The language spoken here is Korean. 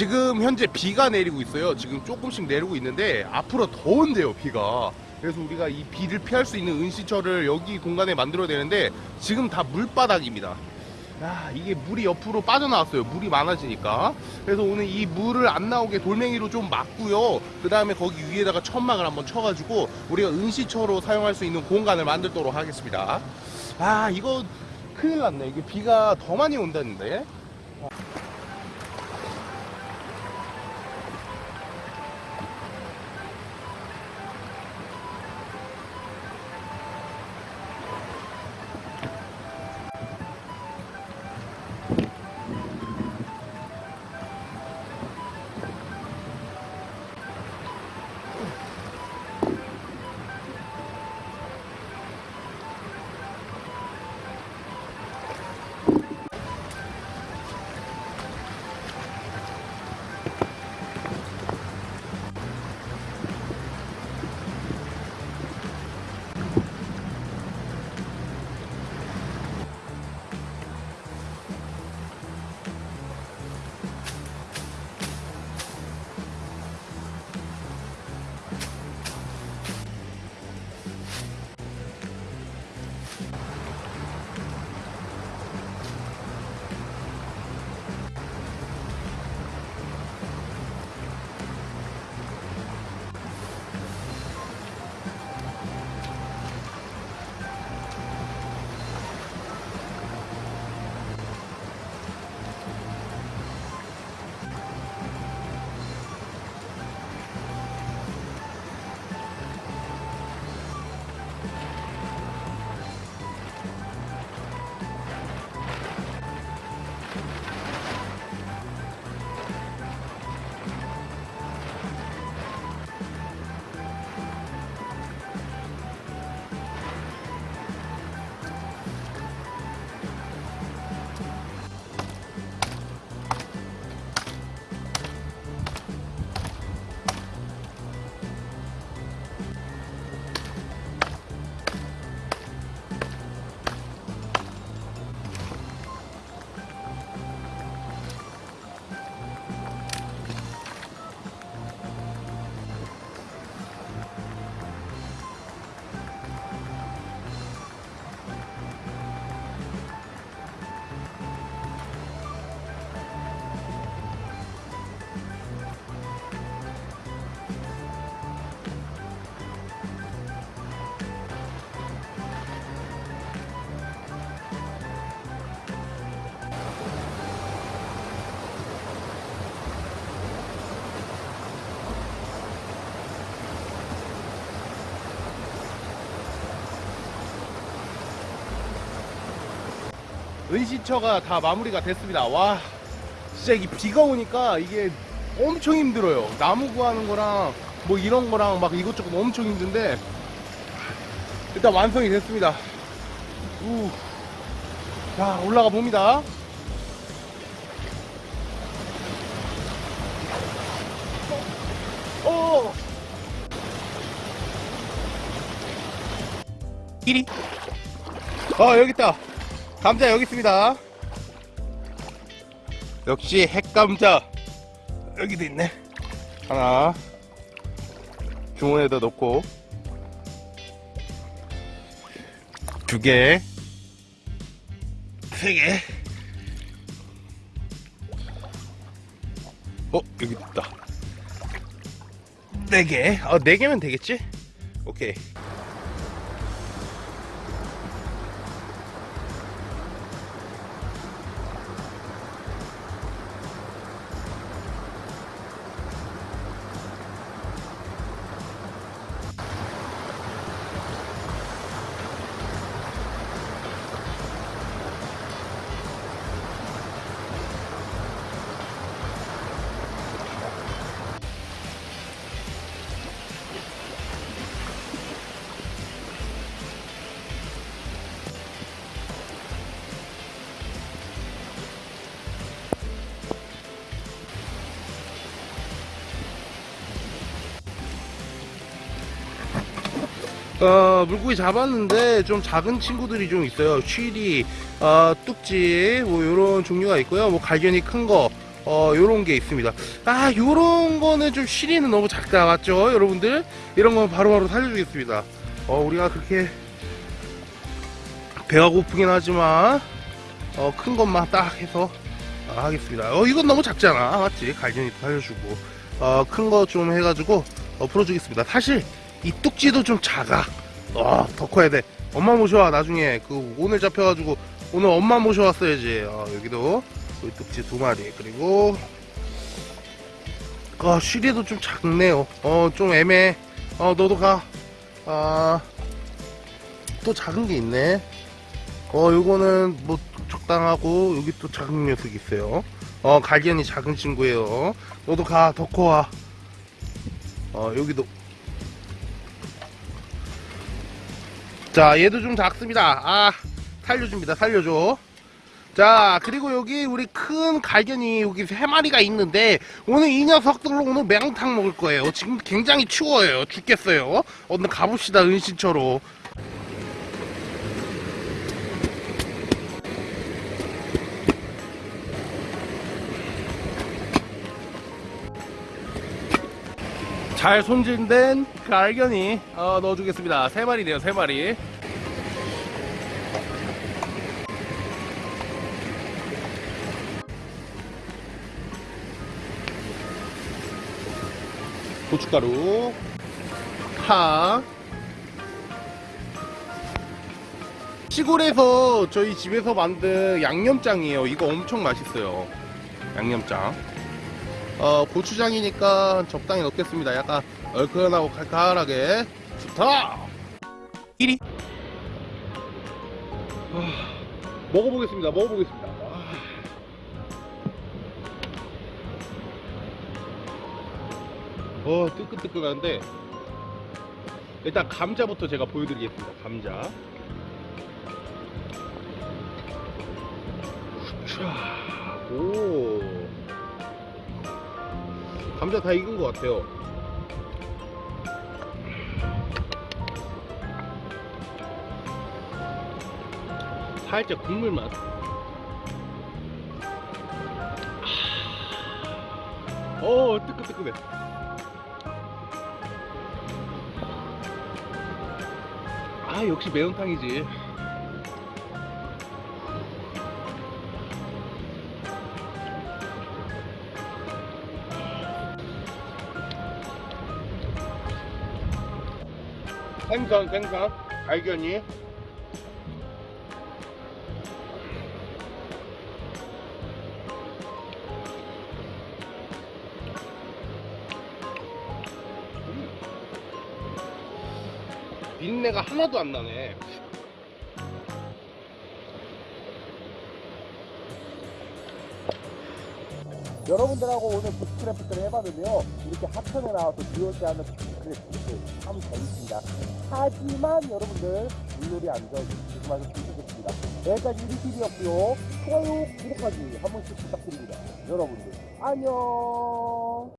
지금 현재 비가 내리고 있어요. 지금 조금씩 내리고 있는데 앞으로 더운데요, 비가. 그래서 우리가 이 비를 피할 수 있는 은시처를 여기 공간에 만들어야 되는데 지금 다 물바닥입니다. 야, 이게 물이 옆으로 빠져나왔어요. 물이 많아지니까. 그래서 오늘 이 물을 안 나오게 돌멩이로 좀 막고요. 그 다음에 거기 위에다가 천막을 한번 쳐가지고 우리가 은시처로 사용할 수 있는 공간을 만들도록 하겠습니다. 아, 이거 큰일 났네. 이게 비가 더 많이 온다는데. 은시처가 다 마무리가 됐습니다. 와, 진짜 이게 비가 오니까 이게 엄청 힘들어요. 나무 구하는 거랑 뭐 이런 거랑 막 이것저것 엄청 힘든데 일단 완성이 됐습니다. 우. 자, 올라가 봅니다. 어. 어, 여기 있다. 감자 여기 있습니다. 역시 핵감자 여기도 있네. 하나 주머니에다 넣고 두 개, 세 개. 어 여기 있다. 네 개. 어네 개면 되겠지? 오케이. 어, 물고기 잡았는데 좀 작은 친구들이 좀 있어요. 취리, 어, 뚝지, 뭐 이런 종류가 있고요. 뭐 갈견이 큰 거, 어 요런 게 있습니다. 아 요런 거는 좀 시리는 너무 작다 맞죠? 여러분들? 이런 건 바로바로 살려주겠습니다. 어 우리가 그렇게 배가 고프긴 하지만 어 큰 것만 딱 해서 아, 하겠습니다. 어 이건 너무 작잖아. 맞지? 갈견이도 살려주고. 어 큰 거 좀 해가지고 어, 풀어주겠습니다. 사실 이 뚝지도 좀 작아. 어 더 커야 돼. 엄마 모셔와 나중에. 그 오늘 잡혀가지고 오늘 엄마 모셔왔어야지. 어, 여기도 우리 뚝지 두 마리. 그리고 어, 쉬리도 좀 작네요 어 좀 애매해. 어 너도 가아또 작은 게 있네. 어 요거는 뭐 적당하고 여기 또 작은 녀석이 있어요. 어 갈견이 작은 친구예요. 너도 가. 덕호와. 어 여기도 자 얘도 좀 작습니다. 아 살려줍니다. 살려줘. 자 그리고 여기 우리 큰 갈견이 여기 세 마리가 있는데 오늘 이 녀석들로 오늘 매운탕 먹을 거예요. 지금 굉장히 추워요. 죽겠어요. 오늘 가봅시다 은신처로 잘 손질된 갈견이 어, 넣어주겠습니다. 세 마리네요 세 마리. 고춧가루. 파 시골에서 저희 집에서 만든 양념장이에요. 이거 엄청 맛있어요. 양념장 어, 고추장이니까 적당히 넣겠습니다. 약간 얼큰하고 칼칼하게. 좋다! 1위 먹어보겠습니다. 먹어보겠습니다. 아. 어 뜨끈뜨끈한데 일단 감자부터 제가 보여드리겠습니다. 감자. 자, 오 감자 다 익은 것 같아요. 살짝 국물 맛. 어 뜨끈뜨끈해. 아 역시 매운탕이지 생선 생선. 갈견이. 비린내가 하나도 안 나네 여러분들하고 오늘 부스크래프트를 해봤는데요. 이렇게 하천에 나와서 비올 때 하는 부스크래프트 참 재밌습니다. 하지만 여러분들 물놀이 안전 조심하셔서 좋겠습니다. 여기까지 유리TV였고요. 좋아요, 구독하기 한 번씩 부탁드립니다. 여러분들 안녕.